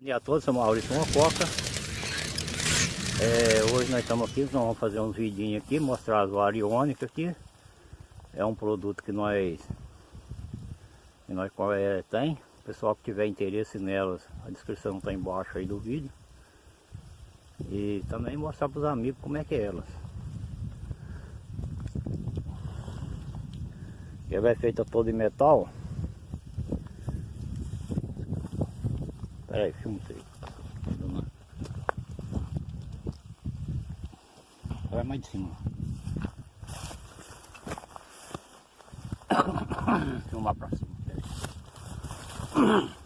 Bom dia a todos, sou Maurício Mococa. É, hoje nós estamos aqui, nós vamos fazer uns vidinhos aqui, mostrar as variônicas aqui. É um produto que nós, que nós é, tem. O pessoal que tiver interesse nelas, a descrição está embaixo aí do vídeo. E também mostrar para os amigos como é que é elas. Ela é feita toda em metal. Aí, filma aí. Vai mais de cima. Filmar pra cima.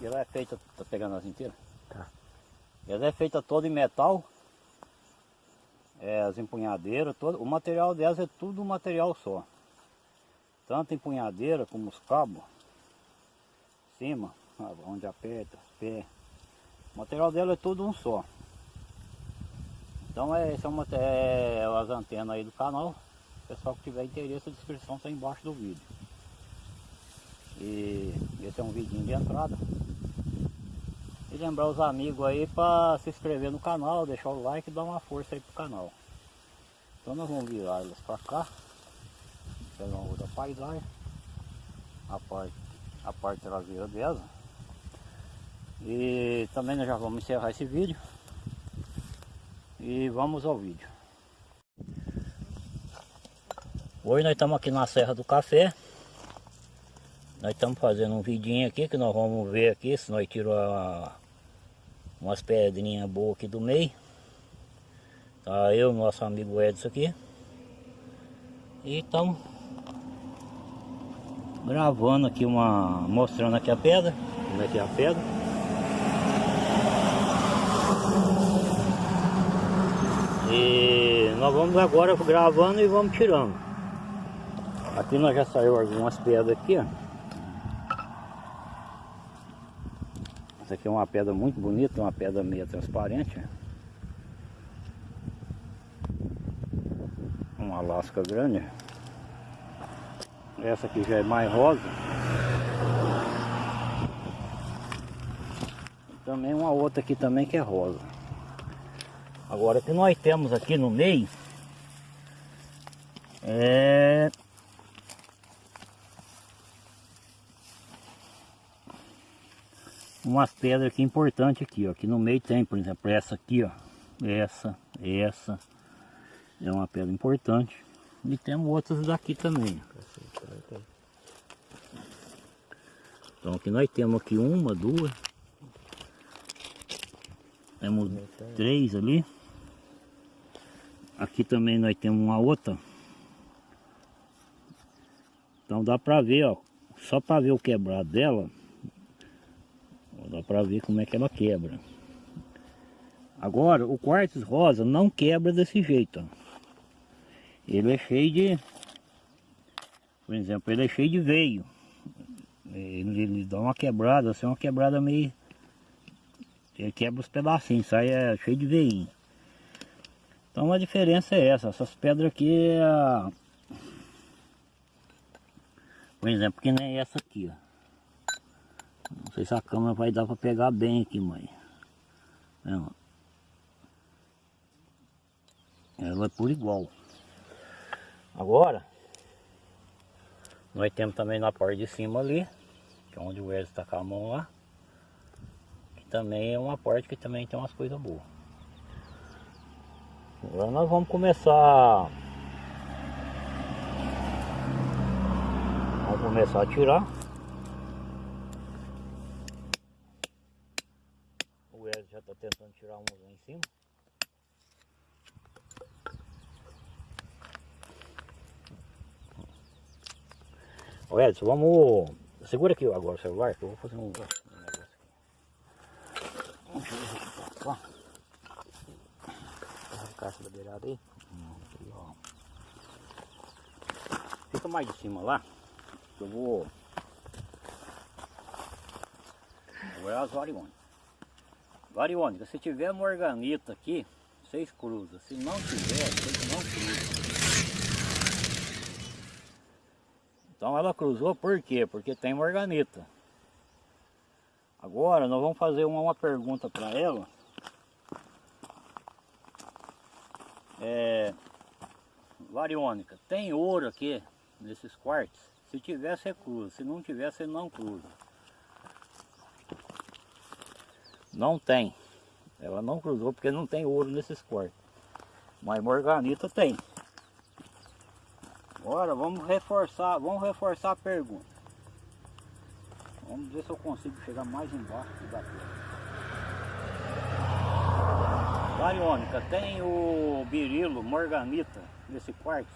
Ela é feita, tá pegando as inteiras? Tá. Ela é feita toda em metal. É, as empunhadeiras, todo, o material delas é tudo um material só tanto empunhadeira como os cabos, cima, onde aperta, pé. O material dela é tudo um só. Então é, esse é, uma, é as antenas aí do canal. Pessoal que tiver interesse, a descrição está embaixo do vídeo. E esse é um vidinho de entrada. E lembrar os amigos aí para se inscrever no canal, deixar o like e dar uma força aí pro canal. Então nós vamos virar elas para cá pegar uma outra paisagem a parte, a parte traseira dela. E também nós já vamos encerrar esse vídeo. E vamos ao vídeo. Hoje nós estamos aqui na Serra do Café. Nós estamos fazendo um vidinho aqui que nós vamos ver aqui se nós tiramos umas pedrinhas boas aqui do meio. Tá eu nosso amigo Edson aqui. E estamos gravando aqui uma mostrando aqui a pedra. Como é que é a pedra. E nós vamos agora gravando e vamos tirando. Aqui nós já saiu algumas pedras aqui ó. Essa aqui é uma pedra muito bonita uma pedra meio transparente. Uma lasca grande essa aqui já é mais rosa. Também uma outra aqui também que é rosa. Agora que nós temos aqui no meio é umas pedras aqui importantes aqui, ó. Aqui no meio tem, por exemplo, essa aqui, ó. Essa, essa. É uma pedra importante. E temos outras daqui também. Então aqui nós temos aqui uma, duas. Temos três ali. Aqui também nós temos uma outra. Então dá pra ver, ó. Só pra ver o quebrado dela. Dá pra ver como é que ela quebra. Agora, o quartzo rosa não quebra desse jeito, ó. Ele é cheio de... Por exemplo, ele é cheio de veio. Ele, ele dá uma quebrada, assim, uma quebrada meio... Ele quebra os pedacinhos, sai é, cheio de veinho. Então a diferença é essa, essas pedras aqui é... Por exemplo, que nem essa aqui, ó. Não sei se a câmera vai dar para pegar bem aqui, mãe. Ela é por igual. Agora, nós temos também na parte de cima ali, que é onde o Wesley está com a mão lá. Que também é uma parte que também tem umas coisas boas. Agora nós vamos começar... Vamos começar a tirar. O Wesley já está tentando tirar um lá em cima. Ô Edson, vamos... Segura aqui agora o celular que eu vou fazer um, negócio aqui. Vamos ver aqui pra cá. Arrancar essa beirada aí. Ó. Fica mais de cima lá. Eu vou... Agora é as variônicas. Variônica, se tiver morganita aqui, vocês cruzam. Se não tiver, vocês não cruzam. Então ela cruzou por quê? Porque tem morganita. Agora nós vamos fazer uma, uma pergunta para ela. É, Variônica, tem ouro aqui nesses quartos? Se tiver, você cruza. Se não tiver, você não cruza. Não tem. Ela não cruzou porque não tem ouro nesses quartos. Mas morganita tem. Agora vamos reforçar, vamos reforçar a pergunta. Vamos ver se eu consigo chegar mais embaixo pedra. Bariônica, tem o birilo, morganita nesse quarto?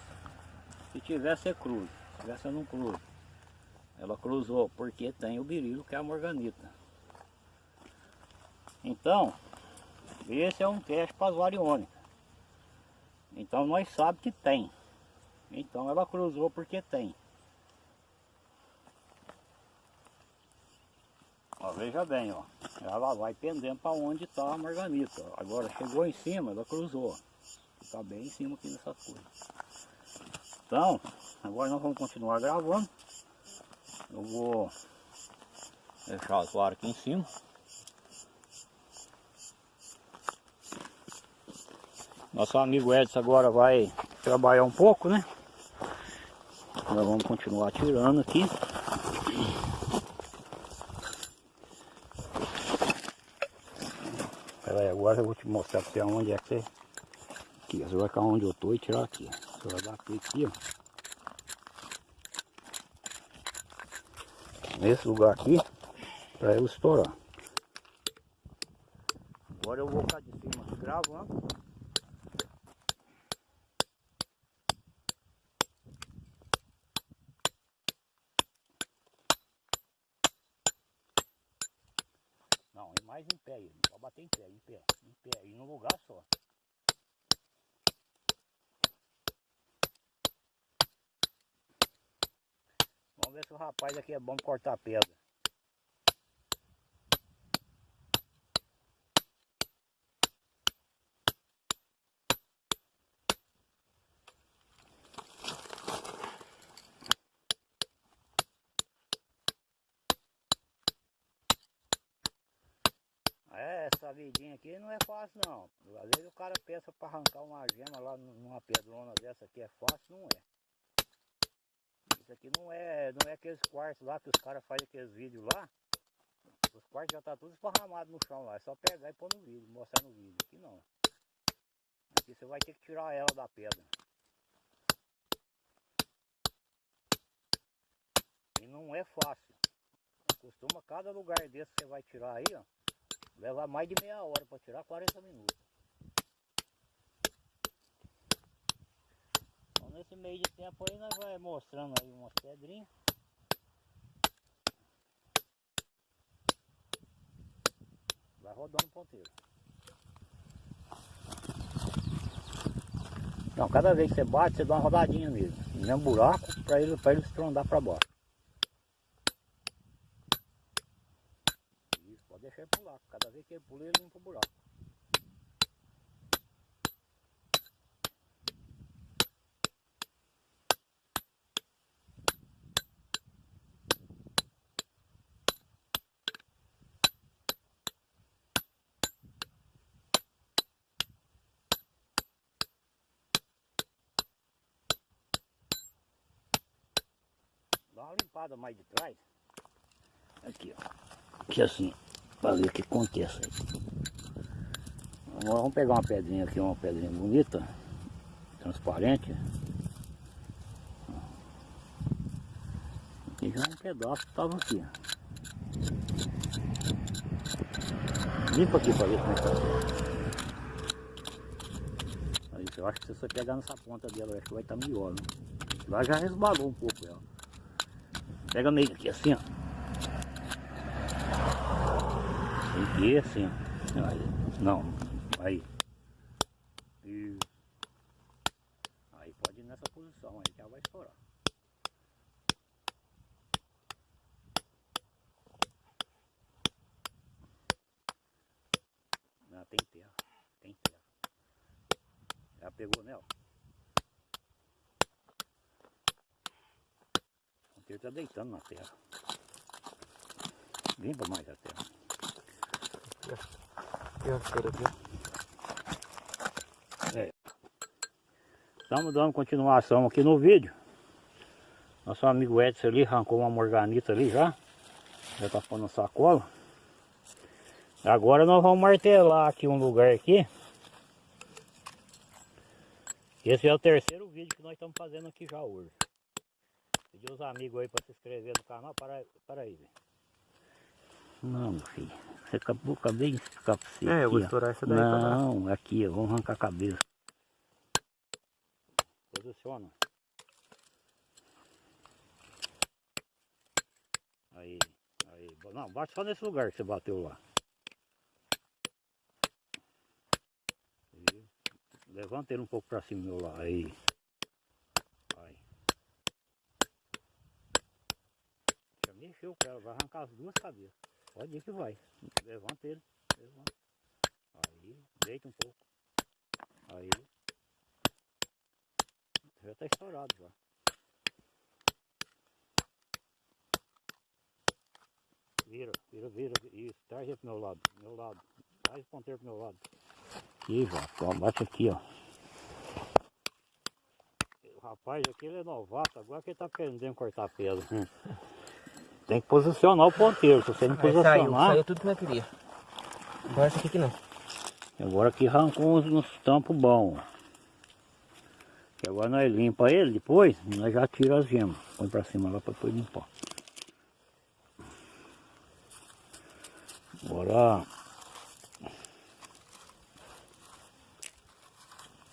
Se tiver, você cruza. Se você não cruza. Ela cruzou porque tem o birilo, que é a morganita. Então, esse é um teste para as variônicas. Então nós sabemos que tem. Então ela cruzou porque tem. Ó, veja bem, ó. Ela vai pendendo para onde está a marganita. Agora chegou em cima, ela cruzou. Está bem em cima aqui nessas coisas. Então, agora nós vamos continuar gravando. Eu vou deixar as varas aqui em cima. Nosso amigo Edson agora vai trabalhar um pouco, né? Nós vamos continuar tirando aqui. Pera aí, agora eu vou te mostrar pra onde é que você... Aqui, você vai onde eu tô e tirar aqui. Você vai bater aqui, ó. Nesse lugar aqui, pra eu estourar. Agora eu vou ficar de cima gravando. Não, é mais em pé aí. Pode bater em pé, em pé, em pé. E num lugar só. Vamos ver se o rapaz aqui é bom cortar pedra. É, aqui não é fácil não. Às vezes o cara pensa para arrancar uma gema lá numa pedrona dessa aqui é fácil, não é. Isso aqui não é, não é aqueles quartos lá que os caras fazem aqueles vídeos lá. Os quartos já tá tudo esparramado no chão lá. É só pegar e pôr no vídeo, mostrar no vídeo. Aqui não. Aqui você vai ter que tirar ela da pedra. E não é fácil. Costuma cada lugar desse que você vai tirar aí, ó. Levar mais de meia hora para tirar 40 minutos. Então nesse meio de tempo aí nós vai mostrando aí umas pedrinhas. Vai rodando o ponteiro. Então cada vez que você bate, você dá uma rodadinha nele. No mesmo buraco para ele, ele estrondar para baixo. Isso, pode deixar ele pular. Cada vez que ele pula, ele limpa o buraco. Dá uma limpada mais de trás. Aqui, ó. Aqui assim, o que acontece aí. Agora vamos pegar uma pedrinha aqui, uma pedrinha bonita, transparente. Aqui já um pedaço estava aqui. Limpa aqui para ver como é que tá. Aí, eu acho que se você pegar nessa ponta dela, acho que vai estar tá melhor. Né? Lá já resbalou um pouco ela. Pega meio aqui assim, ó. Que ir assim, ó. Aí. Não, aí. E... Aí pode ir nessa posição, aí já vai estourar. Não, tem terra, tem terra. Já pegou nela? ponteiro tá deitando na terra. Limpa mais a terra. Cheiro aqui. Estamos dando continuação aqui no vídeo. Nosso amigo Edson ali arrancou uma morganita ali já. Já tá pondo sacola. Agora nós vamos martelar aqui um lugar aqui. Esse é o terceiro vídeo que nós estamos fazendo aqui já hoje. Pedir os amigos aí para se inscrever no canal. Para, para aí, velho. Não, filho. Você acabou, acabei de explicar pra você. É, eu vou aqui, estourar essa daí pra lá. Não, aqui, ó. Vamos arrancar a cabeça. Posiciona. Aí, aí. Não, bate só nesse lugar que você bateu lá. Aí. Levanta ele um pouco pra cima do meu lado. Aí. Vai. Já mexeu, cara. Vai arrancar as duas cabeças. Pode ir que vai. Levanta ele. Levanta. Aí. Deita um pouco. Aí. Já tá estourado já. Vira, vira, vira. Isso, traz ele pro meu lado. Meu lado. Traz o ponteiro pro meu lado. Aqui. Ó, bate aqui, ó. O rapaz aqui ele é novato, agora que ele tá aprendendo a cortar pedra. Tem que posicionar o ponteiro, se você não Aí saiu, posicionar. saiu tudo que eu queria. Agora essa aqui que não. Agora aqui arrancou uns, uns tampos bons. Agora nós limpa ele depois, nós já tira as gemas. Põe pra cima lá pra depois limpar. Agora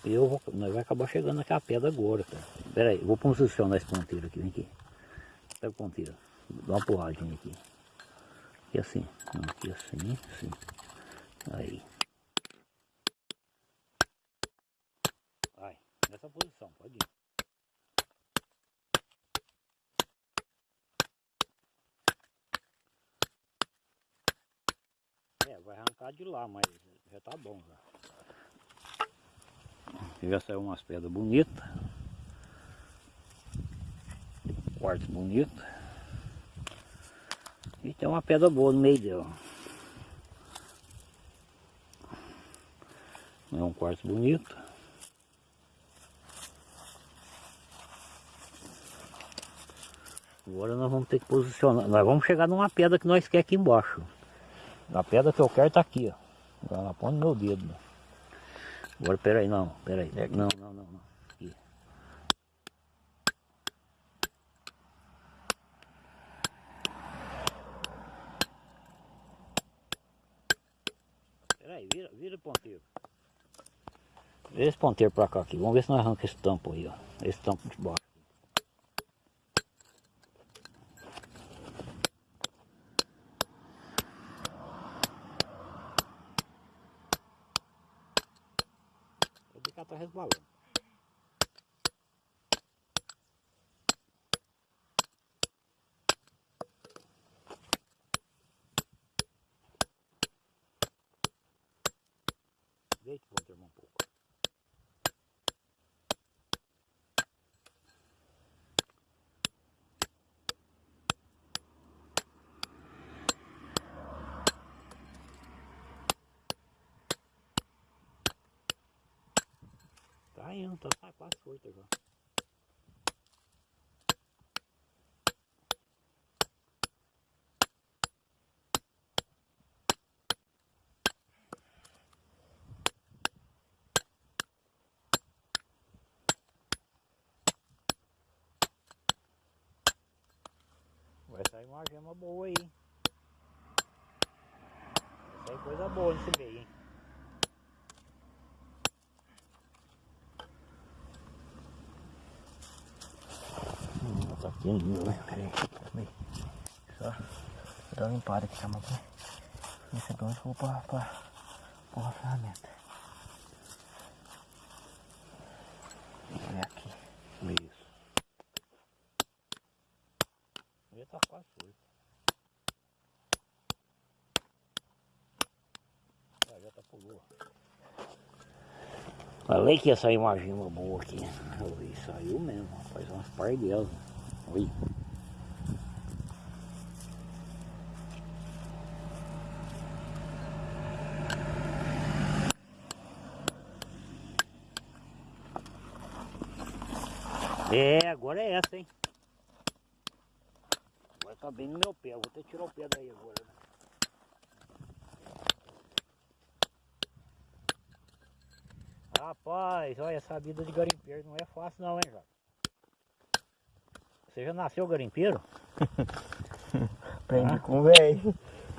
eu vou, nós vai acabar chegando naquela pedra agora, cara. Pera aí, vou posicionar esse ponteiro aqui, vem aqui. Pega o ponteiro, dá uma porradinha aqui. Aqui assim, aqui assim, assim. Aí. Vai, nessa posição, pode ir. É, vai arrancar de lá, mas já tá bom já. Já saiu umas pedras bonitas. Quartzo bonito. E tem uma pedra boa no meio dela. É um quartzo bonito. Agora nós vamos ter que posicionar. Nós vamos chegar numa pedra que nós quer aqui embaixo. A pedra que eu quero tá aqui, ó. Ela põe no meu dedo. Agora peraí, não, peraí. É aqui. Não, não, não, não. Aqui. Peraí, vira, vira o ponteiro. Esse ponteiro pra cá aqui. Vamos ver se nós arranca esse tampo aí, ó. Esse tampo de baixo. Vou ficar tá resbalando. Deita o ponteiro um pouco. Indo, tá tá quase solta já. Vai sair uma gema boa aí. Vai sair coisa boa nesse meio, hein? Tá ainda, né? Peraí, peraí. Só dar uma limpada aqui, calma aqui. Esse é onde eu vou pra, pra, pra ferramenta. Olha aqui. Isso. Ele tá quase solto. Ah, já tá pulou. Falei que ia sair uma gema boa aqui. Oi, saiu mesmo, rapaz. Umas par delas. Oi. É, agora é essa, hein? Agora tá bem no meu pé. Eu vou até tirar o pé daí agora, né? Rapaz, olha, essa vida de garimpeiro não é fácil não, hein, Jota? Você já nasceu garimpeiro? Aprendi Ah. com o velho.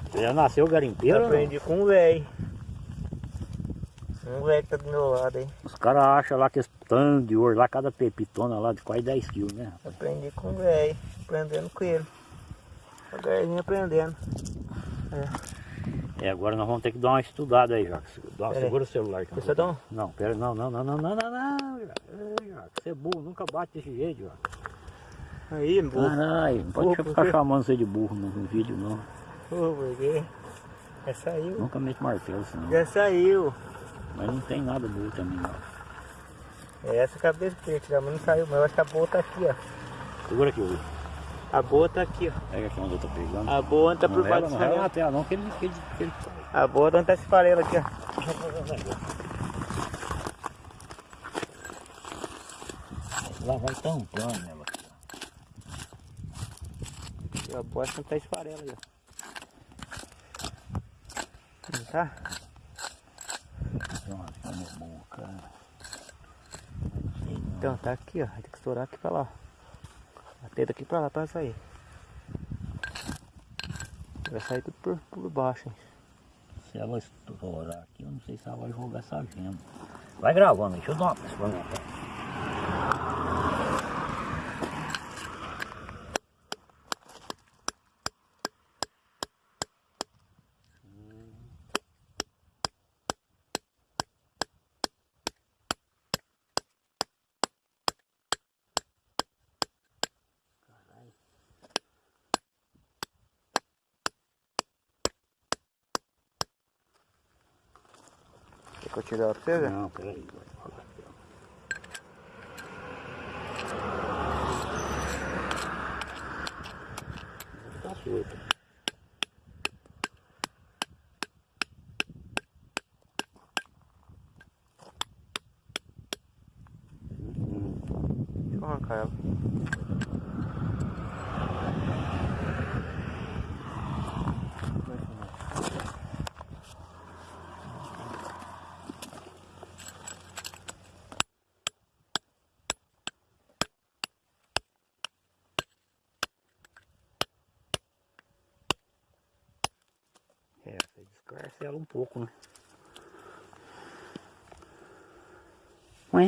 Você já nasceu garimpeiro? Aprendi com o velho. Um velho que tá do meu lado aí. Os caras acham lá que esse tanto de ouro lá, cada pepitona lá de quase 10 quilos, né? Aprendi com o velho. Aprendendo com ele. Devagarzinho aprendendo. É, agora nós vamos ter que dar uma estudada aí, Jacques. Dá, aí. segura o celular. que Você dá um? Não, pera, não, não, não, não, não, não, não. Ei, Jacques, Você é burro, nunca bate desse jeito, Jacques. Aí, burro. Caralho, não pode Burro, ficar por quê? chamando você de burro no, no vídeo, não. Pô, por quê? Já saiu. Nunca mete martelo, senão. Já saiu. Mas não tem nada burro também, não. É essa cabeça que eu tirar, mas não saiu. Mas eu acho que a boa tá aqui, ó. Segura aqui, Will. A boa tá aqui, ó. Pega aqui onde eu tô pegando. A boa tá por não baixo não rela na tela, não, que ele... Que ele, que ele... A boa tá tá esse farelo aqui, ó. Lá vai tampando ela. E a boa é onde tá esse farelo aí, ó. Não tá? Então, tá aqui, ó. Vai ter que estourar aqui pra lá. Bater daqui pra lá pra sair. Vai sair tudo por, por baixo, hein. Se ela estourar aqui, eu não sei se ela vai jogar essa gema. Vai gravando, deixa eu dar uma. Ela pra você? Não, peraí. Tá solto. Deixa eu arrancar ela. É, você descarcela um pouco, né? Ué,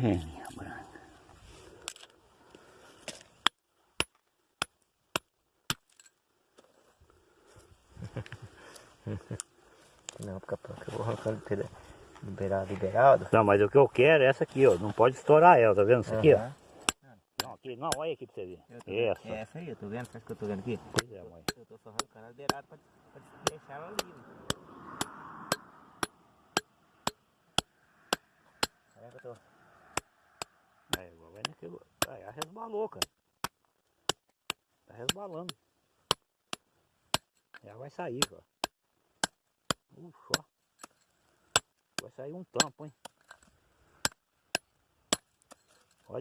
velhinha branca. Não, fica pronto. Eu vou arrancando pela- liberado, liberado. Não, mas o que eu quero é essa aqui, ó. Não pode estourar ela, tá vendo isso aqui, ó? Não, aqui, não, olha aqui pra você ver. Essa. É essa aí, eu tô vendo. Você acha que eu tô vendo aqui? Pois é, mãe. Eu tô só arrancando ela beirada pra, pra deixar ela livre. Olha que eu tô. É, vai naquilo. Ah, ela resbalou, cara. Tá resbalando. Ela vai sair, cara. Ufa, ó. Vai sair um tampo, hein?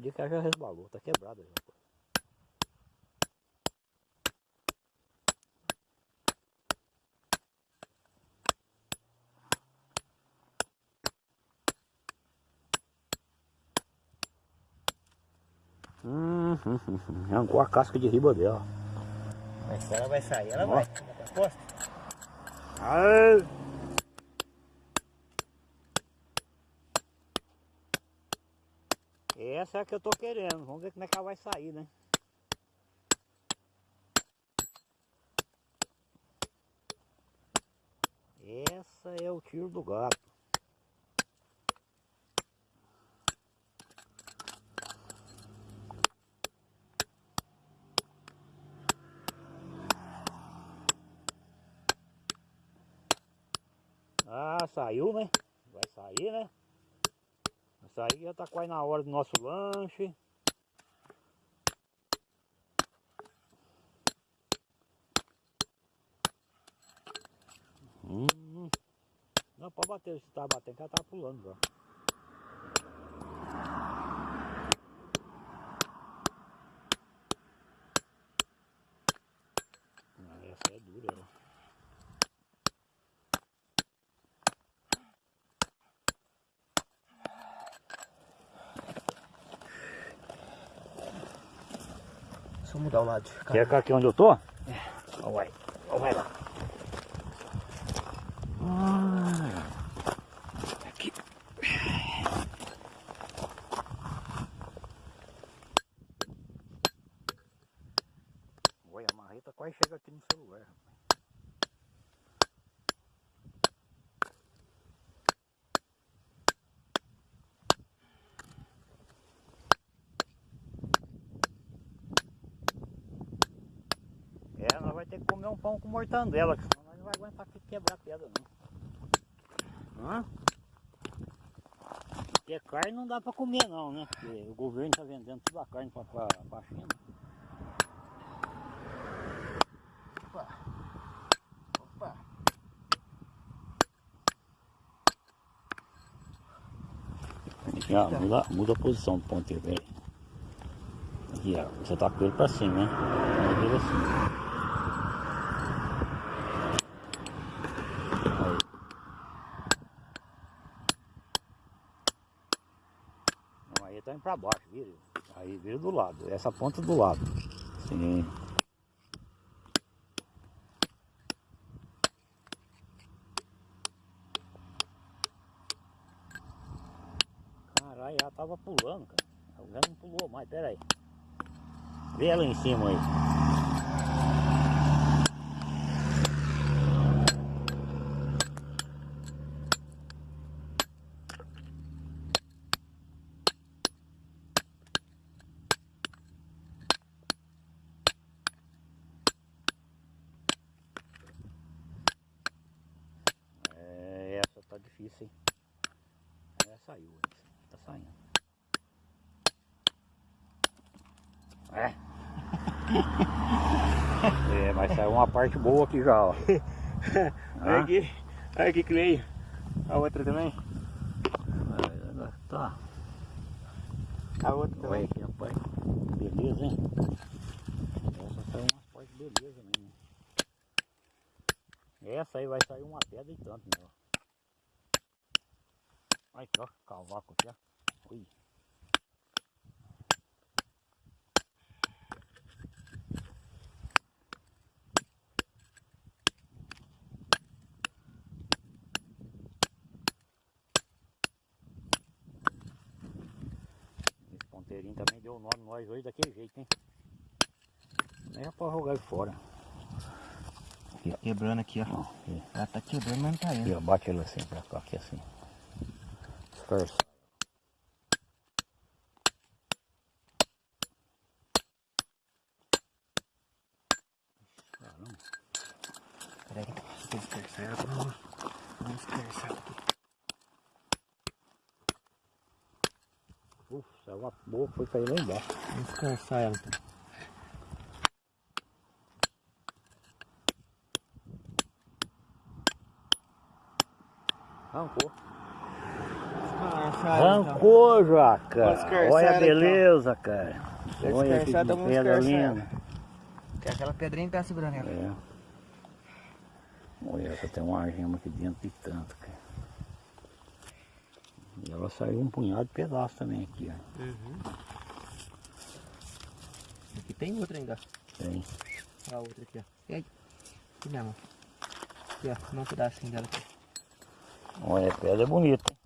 Ir que já resbalou, tá quebrada já. Hum, hum, hum. Arrancou a casca de riba dela. Mas se ela vai sair, ela vai. Tá. Essa é a que eu tô querendo. Vamos ver como é que ela vai sair, né? Essa é o tiro do gato. Ah, saiu, né? Vai sair, né? Vai sair, já tá quase na hora do nosso lanche. Hum. Não, pode bater, se tá batendo, que ela tá pulando já. Essa é dura, ela. Deixa eu mudar o lado cá. Quer cá aqui onde eu tô? É. Ó, vai. Ó, vai lá. Ah, aqui. Olha, a marreta quase chega aqui no celular. rapaz. É, nós vai ter que comer um pão com mortandela, que senão nós não vai aguentar que- quebrar a pedra não. Hã? Porque carne não dá pra comer não, né? Porque o governo tá vendendo toda a carne pra, pra China. Opa. Opa. Aqui, ó, muda, muda a posição do ponteiro, velho. Aqui, ó, você tá com ele pra cima, né? Ele assim. Aí. Pra baixo, vira. Aí vira do lado, essa ponta do lado. Sim. Caralho, ela tava pulando, cara. Já não pulou mais, pera aí. Vê ela em cima aí. É, essa hein? É, saiu, tá saindo. É. é, mas saiu uma parte boa aqui já, ó. Olha aqui. Olha aqui que veio. A outra também. Tá. A outra Olha também. aqui, rapaz. Beleza, hein? Essa saiu umas partes beleza mesmo. Essa aí vai sair uma pedra e tanto, meu. Olha aqui, ó, cavaco aqui, ó. Ui. Esse ponteirinho também deu o nome nós hoje daquele jeito, hein? Nem é pra jogar ele fora. Quebrando aqui, ó. Ó, aqui. Ela tá quebrando, mas não tá indo. ó, bate ele assim pra cá, aqui assim. Esforça. Caramba. Peraí. Deixa eu dispersar ela. Vamos, vamos dispersar ela aqui. Uf, saiu uma boa que foi cair lá embaixo. Vamos dispersar ela então. Arrancou. Então. Arrancou. Vamos escarçar Olha a ela, então. beleza, cara. Olha que então pedra linda. Que aquela pedrinha tá segurando ela. É. Olha, tem uma gema aqui dentro de tanto, cara. E ela saiu um punhado de pedaço também aqui, ó. Uhum. Aqui tem outra ainda. Tem. A outra aqui, ó. E aí? Aqui mesmo. Aqui, ó. Dá um pedacinho dela aqui. Olha, a pedra é bonita. hein?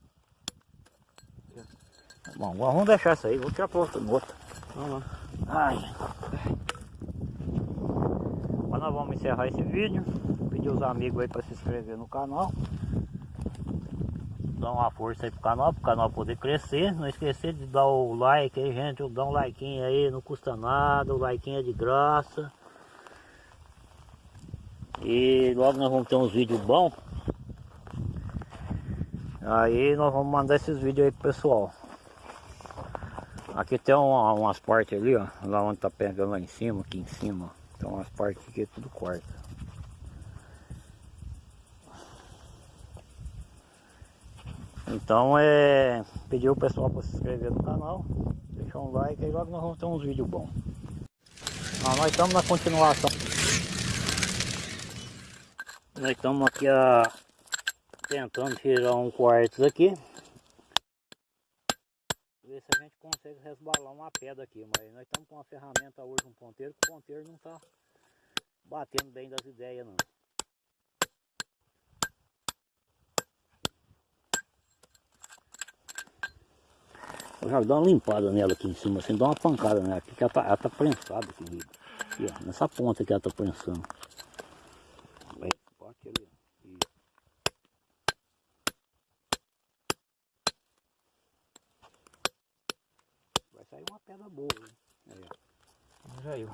Bom, vamos deixar isso aí, vou tirar pra outra outra. Vamos lá. Ai. Mas nós vamos encerrar esse vídeo. Pedir os amigos aí para se inscrever no canal. Dar uma força aí pro canal, pro canal poder crescer. Não esquecer de dar o like aí, gente. Dá um like aí, não custa nada. O like é de graça. E logo nós vamos ter uns vídeos bons. Aí nós vamos mandar esses vídeos aí pro pessoal. Aqui tem uma- umas partes ali, ó. Lá onde tá pegando lá em cima, aqui em cima. Tem umas partes que é tudo corta. Então é pedir o pessoal para se inscrever no canal, deixar um like aí logo nós vamos ter uns vídeos bons. Ah, nós estamos na continuação. Nós estamos aqui a, tentando tirar um quartos aqui. Ver se a gente consegue resbalar uma pedra aqui. Mas nós estamos com uma ferramenta hoje, um ponteiro, que o ponteiro não está batendo bem das ideias não. Eu já dou uma limpada nela aqui em cima, assim, dá uma pancada nela aqui, que ela tá, ela tá prensada aqui, aqui, ó, nessa ponta que ela tá prensando. Vai, bate ali, ó. Isso. Vai sair uma pedra boa, hein? Aí, ó. Já eu.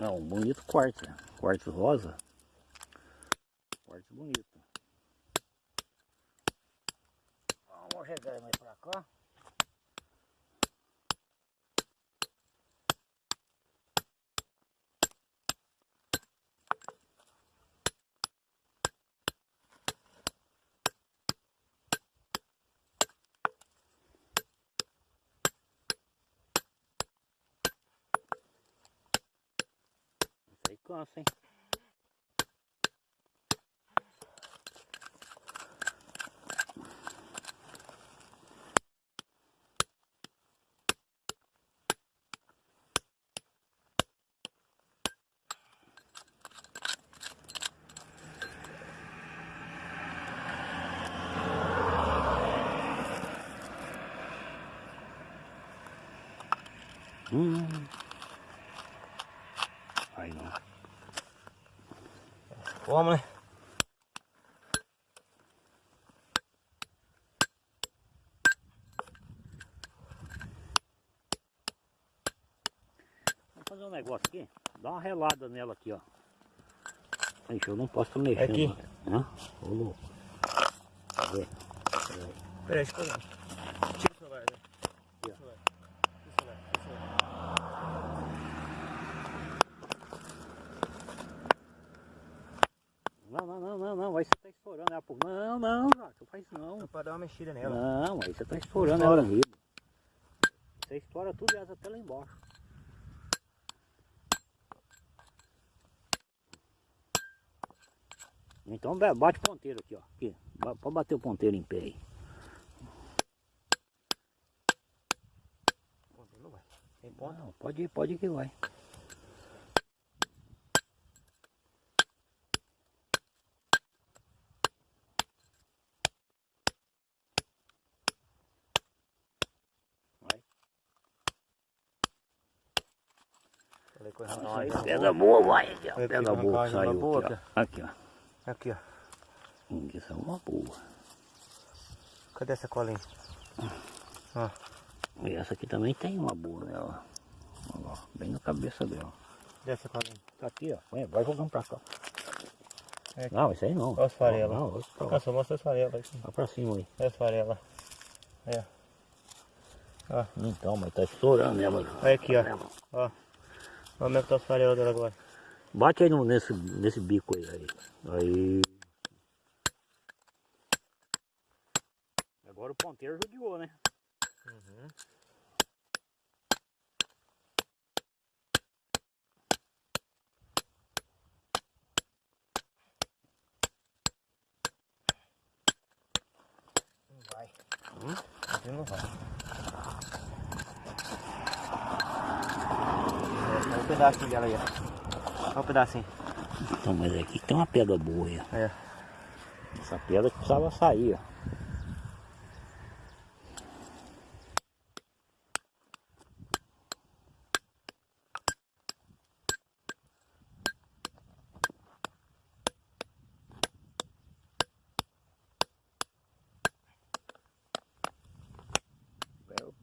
É um bonito quartzo? Quartzo rosa. Quartzo bonito. Vamos chegar mais pra cá. Isso aí cansa, hein? Hum. Aí não. Vamos, né? Vamos fazer um negócio aqui. Dá uma relada nela aqui, ó. Ixi, eu não posso mexer. Aqui? não. Hã? Ô louco. Cadê? Peraí. Peraí, deixa eu pegar. Tira o celular, né? Aqui, ó. Tira o celular. Tira o celular, tira o celular. Não, não, não, não, não. Aí você tá estourando ela por. Não, não, Jato, não faz isso não. Só pra dar uma mexida nela. Não, aí você tá estourando Estoura. ela riba. Você estoura tudo e ela até lá embaixo. Então ba- bate o ponteiro aqui, ó. Aqui. Pode bater o ponteiro em pé aí. Ponto, Não vai. Tem ponto? Não, pode ir, pode ir que. Vai. Aí, pedra boa, vai aqui, ó. Boa, saiu boa, aqui, ó. Aqui, ó. Aqui, ó. Hum, Isso é uma boa. Cadê essa colinha? Ó. E essa aqui também tem uma boa nela. Olha lá, bem na cabeça dela. Cadê essa colinha? Tá aqui, ó. Vai, jogando pra cá. É. Não, isso aí não. Olha as farelas. Não, não, lá. Nossa, mostra as farelas. Vai pra cima aí. Olha as farelas. Aí, ó. Então, mas tá estourando ela. Olha aqui, ó. Ó. Olha como é que tá as farelas dela agora. Bate aí no, nesse, nesse bico aí, aí. Aí. Agora o ponteiro judiou, né? Uhum. Não vai. Hum? Não vai. É, Olha o pedacinho dela aí, ó. Olha o pedacinho. Então, mas aqui tem uma pedra boa aí. É. Essa pedra que precisava sair, ó. Eu-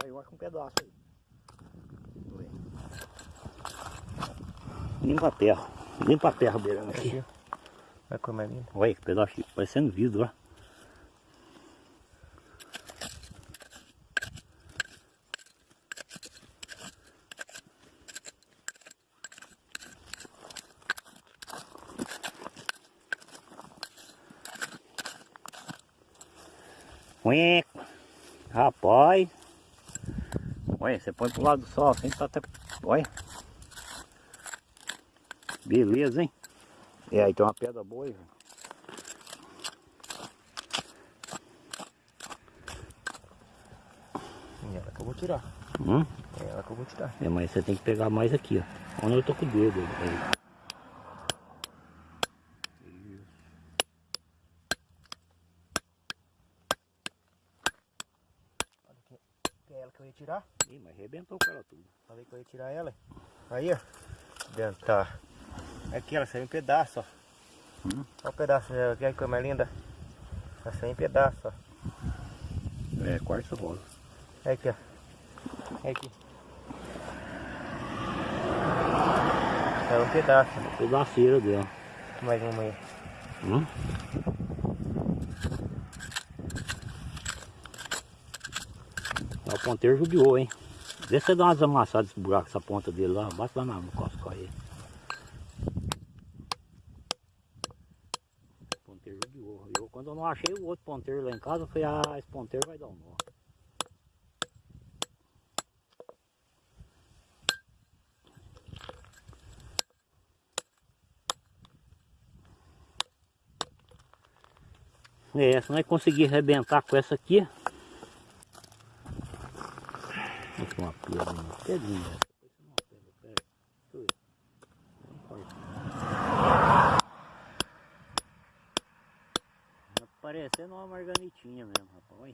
Saiu acho que um pedaço aí. Foi. Limpa a terra. Limpa a terra beirando aqui. Aqui. Olha como é lindo. Olha que pedaço, parecendo vidro, ó. Rapaz. Olha, você põe pro lado do sol, assim tá até. Olha. Beleza, hein? É, aí tem uma pedra boa aí, velho. É ela que eu vou tirar. Hum? É ela que eu vou tirar. É, mas você tem que pegar mais aqui, ó. Onde eu tô com o dedo aí. É ela que eu ia tirar. Ih, mas arrebentou com ela tudo. Falei que eu ia tirar ela. Aí, ó. Dentro, tá. Aqui, ela saiu em pedaço, ó. Hum. Olha o pedaço dela, que coisa mais linda. Ela saiu em pedaço, ó. É, quartzo rosa. Olha aqui, ó. Olha aqui. Saiu um pedaço. Pedaceira dela. Mais uma aí. Hum? Ó, O ponteiro judiou, hein? Vê se você dá umas amassadas nesse buraco, essa ponta dele lá. Basta lá na- cosco aí. O ponteiro judiou. Eu, quando eu não achei o outro ponteiro lá em casa, eu falei, ah, esse ponteiro vai dar um nó. É, se nós conseguir arrebentar com essa aqui. Uma pedra, uma pedrinha. Uma pedra, peraí. Deixa eu ver. Não pode. Tá parecendo uma marganitinha mesmo, rapaz. Olha.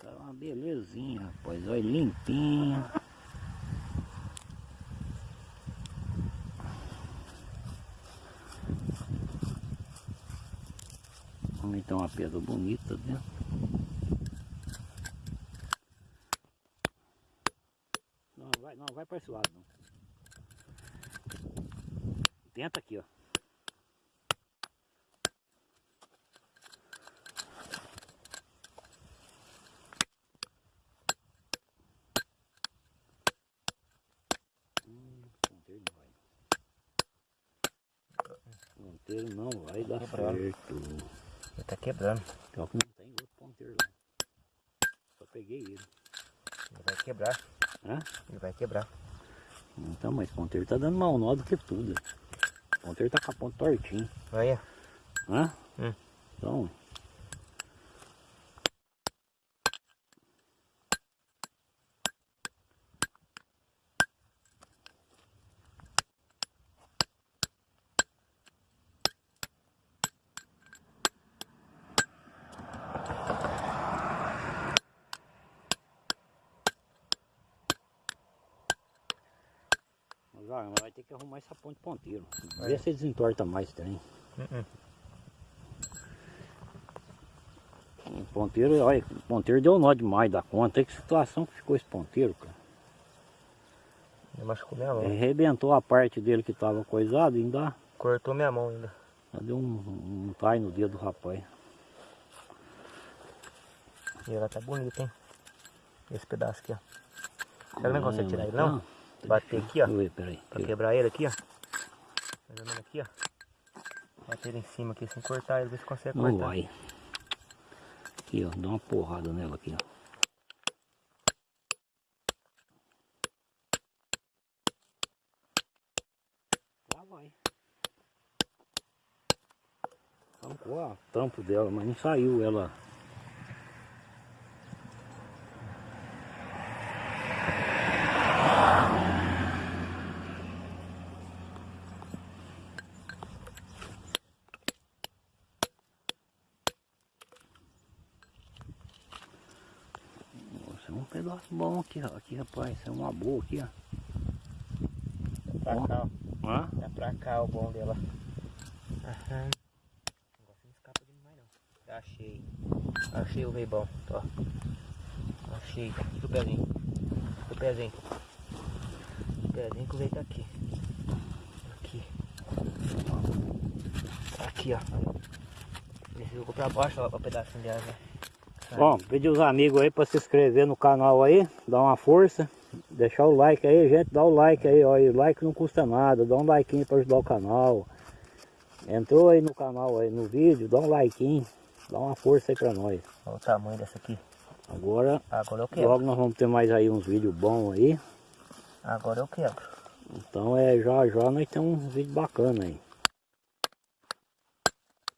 Tá uma belezinha, rapaz. Olha, limpinha. Então uma pedra bonita dentro. Não vai, não vai para esse lado não. Tenta aqui, ó. Hum, ponteiro não vai. Dar certo. Ele tá quebrando. Pior que não tem outro ponteiro lá. Só peguei ele. Ele vai quebrar. Hã? Ele vai quebrar. Então, mas o ponteiro tá dando mal nó do que tudo. O ponteiro tá com a ponta tortinha. Olha. Hã? Hum. Então. Ah, mas vai ter que arrumar essa ponte ponteiro. Vê É. se desentorta mais também. Uh-uh. O ponteiro, olha, o ponteiro deu nó demais da conta. Olha que situação que ficou esse ponteiro, cara. Ele machucou minha mão. Arrebentou a parte dele que tava coisado ainda, Cortou minha mão ainda. ainda deu um, um tai no dedo do rapaz. E ela tá bonita, hein? Esse pedaço aqui, ó. Será que não consegue tirar ele, Não, não? Bater aqui, ó. Ver, peraí. Pra quebrar ele aqui, ó. Mais ou menos aqui, ó. Bater ele em cima aqui sem cortar ele, ver se consegue Não cortar. vai. Aqui, ó, dá uma porrada nela aqui, ó. Arrancou a tampo dela, mas não saiu ela. É pedaço bom aqui, ó. Aqui, rapaz, é uma boa aqui, ó. Pra cá, ó. Hã? Tá pra cá o bom dela. Aham. Negócio não escapa de mais não. Achei. Achei o veio bom. Ó. Achei. Tira o pezinho. O pezinho. O pezinho que o veio tá aqui. Aqui. Tá Aqui, ó. Ele jogou pra baixo, ó, o pedacinho de asa. Bom, pedir os amigos aí para se inscrever no canal aí, dar uma força, deixar o like aí, gente, dá o like aí, ó, e o like não custa nada, dá um like para ajudar o canal. Entrou aí no canal aí no vídeo, dá um like, dá uma força aí para nós. Olha o tamanho dessa aqui. Agora, Agora eu quebro. logo nós vamos ter mais aí uns vídeos bons aí. Agora eu quebro. Então é já já nós temos um vídeo bacana aí.